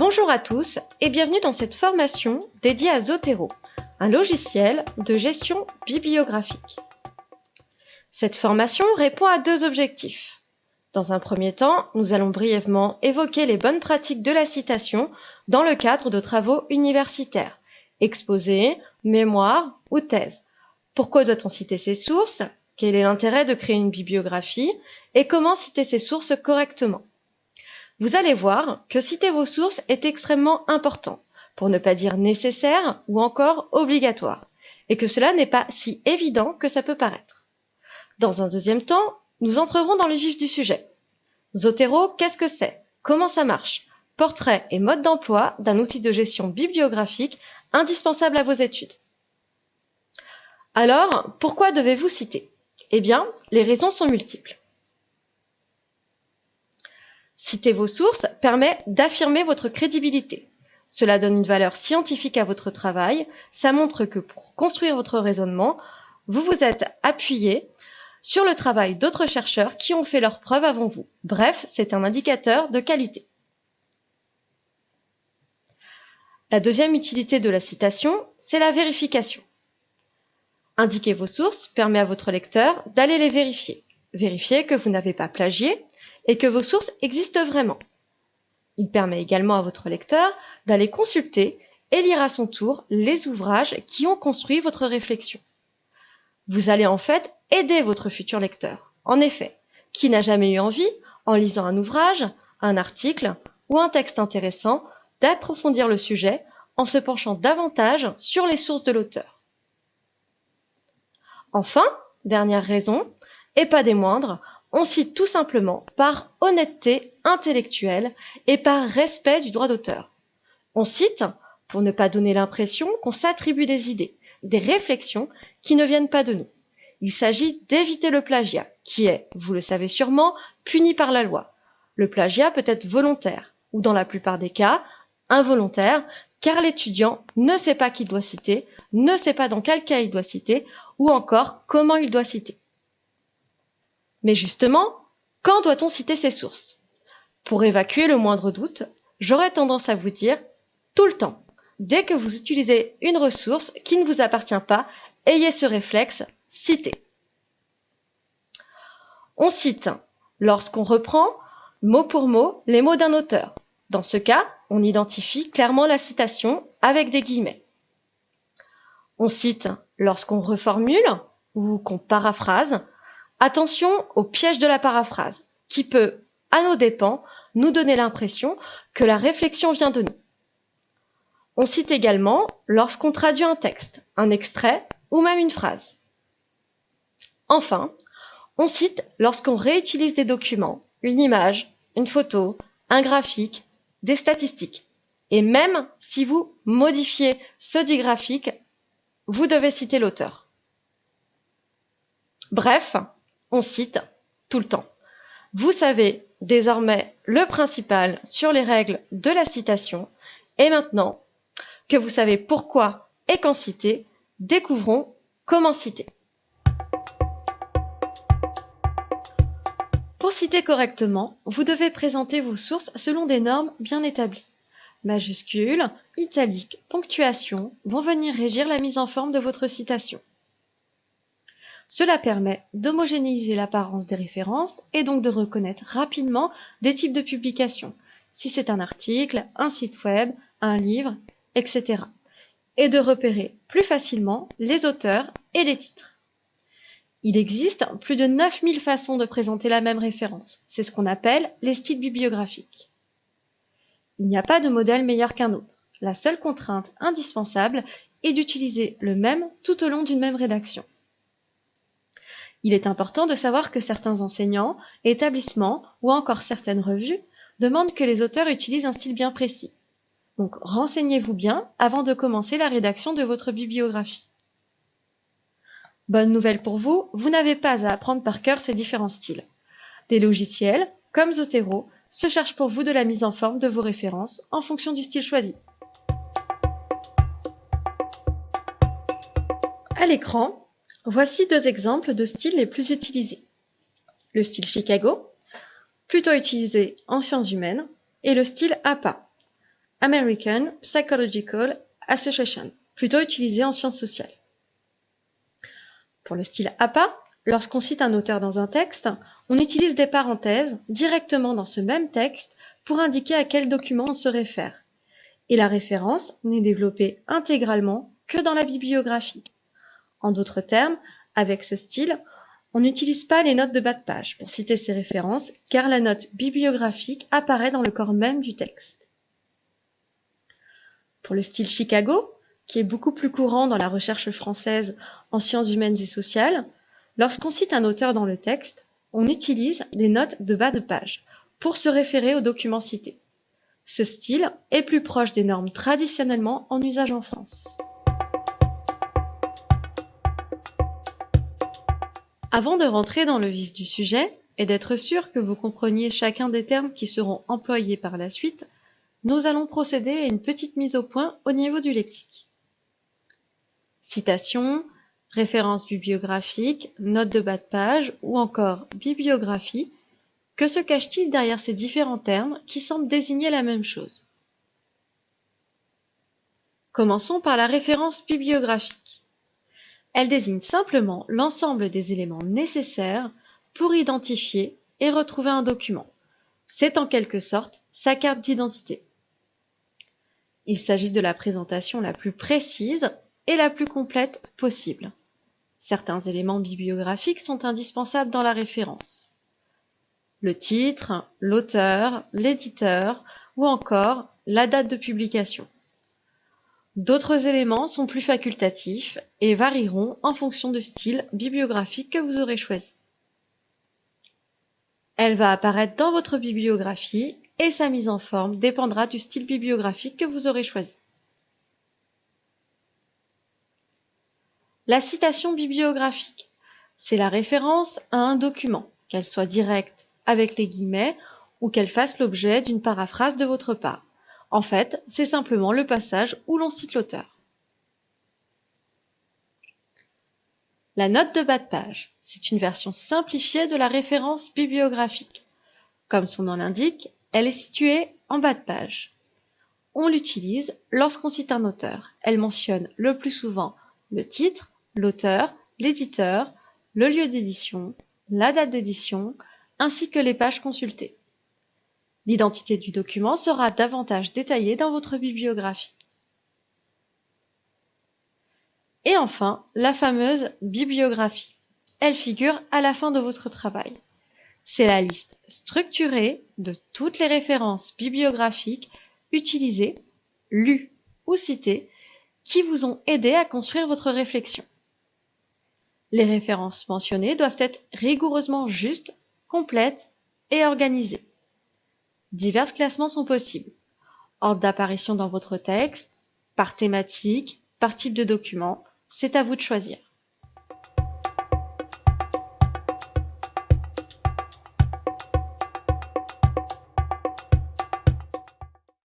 Bonjour à tous et bienvenue dans cette formation dédiée à Zotero, un logiciel de gestion bibliographique. Cette formation répond à deux objectifs. Dans un premier temps, nous allons brièvement évoquer les bonnes pratiques de la citation dans le cadre de travaux universitaires, exposés, mémoires ou thèses. Pourquoi doit-on citer ses sources? Quel est l'intérêt de créer une bibliographie? Et comment citer ses sources correctement? Vous allez voir que citer vos sources est extrêmement important, pour ne pas dire nécessaire ou encore obligatoire, et que cela n'est pas si évident que ça peut paraître. Dans un deuxième temps, nous entrerons dans le vif du sujet. Zotero, qu'est-ce que c'est? Comment ça marche? Portrait et mode d'emploi d'un outil de gestion bibliographique indispensable à vos études. Alors, pourquoi devez-vous citer? Eh bien, les raisons sont multiples. Citer vos sources permet d'affirmer votre crédibilité. Cela donne une valeur scientifique à votre travail, ça montre que pour construire votre raisonnement, vous vous êtes appuyé sur le travail d'autres chercheurs qui ont fait leurs preuves avant vous. Bref, c'est un indicateur de qualité. La deuxième utilité de la citation, c'est la vérification. Indiquer vos sources permet à votre lecteur d'aller les vérifier. Vérifier que vous n'avez pas plagié et que vos sources existent vraiment. Il permet également à votre lecteur d'aller consulter et lire à son tour les ouvrages qui ont construit votre réflexion. Vous allez en fait aider votre futur lecteur. En effet, qui n'a jamais eu envie, en lisant un ouvrage, un article ou un texte intéressant, d'approfondir le sujet en se penchant davantage sur les sources de l'auteur. Enfin, dernière raison, et pas des moindres, on cite tout simplement par honnêteté intellectuelle et par respect du droit d'auteur. On cite pour ne pas donner l'impression qu'on s'attribue des idées, des réflexions qui ne viennent pas de nous. Il s'agit d'éviter le plagiat, qui est, vous le savez sûrement, puni par la loi. Le plagiat peut être volontaire, ou dans la plupart des cas, involontaire, car l'étudiant ne sait pas qui doit citer, ne sait pas dans quel cas il doit citer, ou encore comment il doit citer. Mais justement, quand doit-on citer ses sources? Pour évacuer le moindre doute, j'aurais tendance à vous dire tout le temps. Dès que vous utilisez une ressource qui ne vous appartient pas, ayez ce réflexe, citer. On cite lorsqu'on reprend mot pour mot les mots d'un auteur. Dans ce cas, on identifie clairement la citation avec des guillemets. On cite lorsqu'on reformule ou qu'on paraphrase. Attention au piège de la paraphrase, qui peut, à nos dépens, nous donner l'impression que la réflexion vient de nous. On cite également lorsqu'on traduit un texte, un extrait ou même une phrase. Enfin, on cite lorsqu'on réutilise des documents, une image, une photo, un graphique, des statistiques. Et même si vous modifiez ce dit graphique, vous devez citer l'auteur. Bref, on cite tout le temps. Vous savez désormais le principal sur les règles de la citation. Et maintenant, que vous savez pourquoi et quand citer, découvrons comment citer. Pour citer correctement, vous devez présenter vos sources selon des normes bien établies. Majuscules, italiques, ponctuation vont venir régir la mise en forme de votre citation. Cela permet d'homogénéiser l'apparence des références et donc de reconnaître rapidement des types de publications, si c'est un article, un site web, un livre, etc. Et de repérer plus facilement les auteurs et les titres. Il existe plus de 9000 façons de présenter la même référence. C'est ce qu'on appelle les styles bibliographiques. Il n'y a pas de modèle meilleur qu'un autre. La seule contrainte indispensable est d'utiliser le même tout au long d'une même rédaction. Il est important de savoir que certains enseignants, établissements ou encore certaines revues demandent que les auteurs utilisent un style bien précis. Donc renseignez-vous bien avant de commencer la rédaction de votre bibliographie. Bonne nouvelle pour vous, vous n'avez pas à apprendre par cœur ces différents styles. Des logiciels, comme Zotero, se cherchent pour vous de la mise en forme de vos références en fonction du style choisi. À l'écran, voici deux exemples de styles les plus utilisés. Le style Chicago, plutôt utilisé en sciences humaines, et le style APA, American Psychological Association, plutôt utilisé en sciences sociales. Pour le style APA, lorsqu'on cite un auteur dans un texte, on utilise des parenthèses directement dans ce même texte pour indiquer à quel document on se réfère. Et la référence n'est développée intégralement que dans la bibliographie. En d'autres termes, avec ce style, on n'utilise pas les notes de bas de page pour citer ces références car la note bibliographique apparaît dans le corps même du texte. Pour le style Chicago, qui est beaucoup plus courant dans la recherche française en sciences humaines et sociales, lorsqu'on cite un auteur dans le texte, on utilise des notes de bas de page pour se référer au document cité. Ce style est plus proche des normes traditionnellement en usage en France. Avant de rentrer dans le vif du sujet et d'être sûr que vous compreniez chacun des termes qui seront employés par la suite, nous allons procéder à une petite mise au point au niveau du lexique. Citation, référence bibliographique, note de bas de page ou encore bibliographie, que se cache-t-il derrière ces différents termes qui semblent désigner la même chose? Commençons par la référence bibliographique. Elle désigne simplement l'ensemble des éléments nécessaires pour identifier et retrouver un document. C'est en quelque sorte sa carte d'identité. Il s'agit de la présentation la plus précise et la plus complète possible. Certains éléments bibliographiques sont indispensables dans la référence. Le titre, l'auteur, l'éditeur ou encore la date de publication. D'autres éléments sont plus facultatifs et varieront en fonction du style bibliographique que vous aurez choisi. Elle va apparaître dans votre bibliographie et sa mise en forme dépendra du style bibliographique que vous aurez choisi. La citation bibliographique, c'est la référence à un document, qu'elle soit directe avec les guillemets ou qu'elle fasse l'objet d'une paraphrase de votre part. En fait, c'est simplement le passage où l'on cite l'auteur. La note de bas de page, c'est une version simplifiée de la référence bibliographique. Comme son nom l'indique, elle est située en bas de page. On l'utilise lorsqu'on cite un auteur. Elle mentionne le plus souvent le titre, l'auteur, l'éditeur, le lieu d'édition, la date d'édition, ainsi que les pages consultées. L'identité du document sera davantage détaillée dans votre bibliographie. Et enfin, la fameuse bibliographie. Elle figure à la fin de votre travail. C'est la liste structurée de toutes les références bibliographiques utilisées, lues ou citées qui vous ont aidé à construire votre réflexion. Les références mentionnées doivent être rigoureusement justes, complètes et organisées. Divers classements sont possibles. Ordre d'apparition dans votre texte, par thématique, par type de document, c'est à vous de choisir.